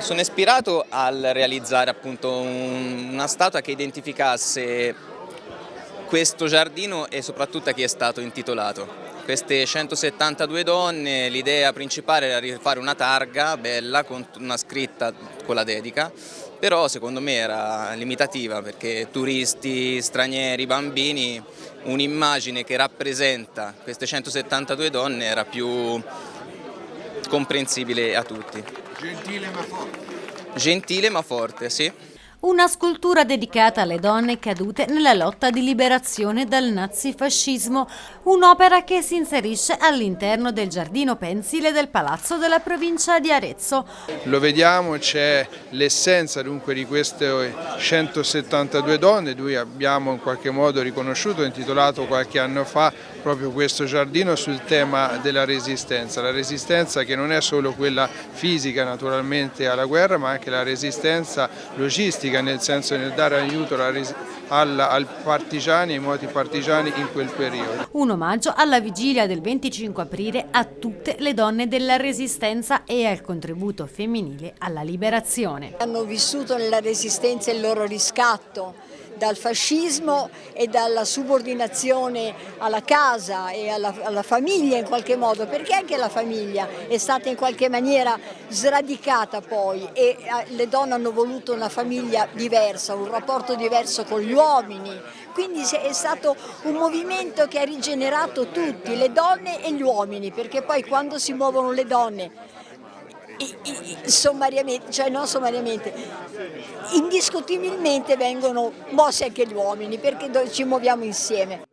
Sono ispirato al realizzare appunto un, una statua che identificasse questo giardino e soprattutto a chi è stato intitolato. Queste 172 donne, l'idea principale era di fare una targa bella con una scritta con la dedica, però secondo me era limitativa perché turisti, stranieri, bambini, un'immagine che rappresenta queste 172 donne era più comprensibile a tutti. Gentile ma forte. Gentile ma forte, sì. Una scultura dedicata alle donne cadute nella lotta di liberazione dal nazifascismo, un'opera che si inserisce all'interno del giardino pensile del Palazzo della provincia di Arezzo. Lo vediamo, c'è l'essenza dunque di queste 172 donne, noi abbiamo in qualche modo riconosciuto, intitolato qualche anno fa proprio questo giardino sul tema della resistenza, la resistenza che non è solo quella fisica naturalmente alla guerra ma anche la resistenza logistica nel senso nel dare aiuto ai partigiani, ai moti partigiani in quel periodo. Un omaggio alla vigilia del 25 aprile a tutte le donne della resistenza e al contributo femminile alla liberazione. Hanno vissuto nella resistenza il loro riscatto dal fascismo e dalla subordinazione alla casa e alla, alla, famiglia in qualche modo, perché anche la famiglia è stata in qualche maniera sradicata poi e eh, le donne hanno voluto una famiglia diversa, un rapporto diverso con gli uomini, quindi è stato un movimento che ha rigenerato tutti, le donne e gli uomini, perché poi quando si muovono le donne sommariamente, cioè non sommariamente, indiscutibilmente vengono mossi anche gli uomini perché ci muoviamo insieme.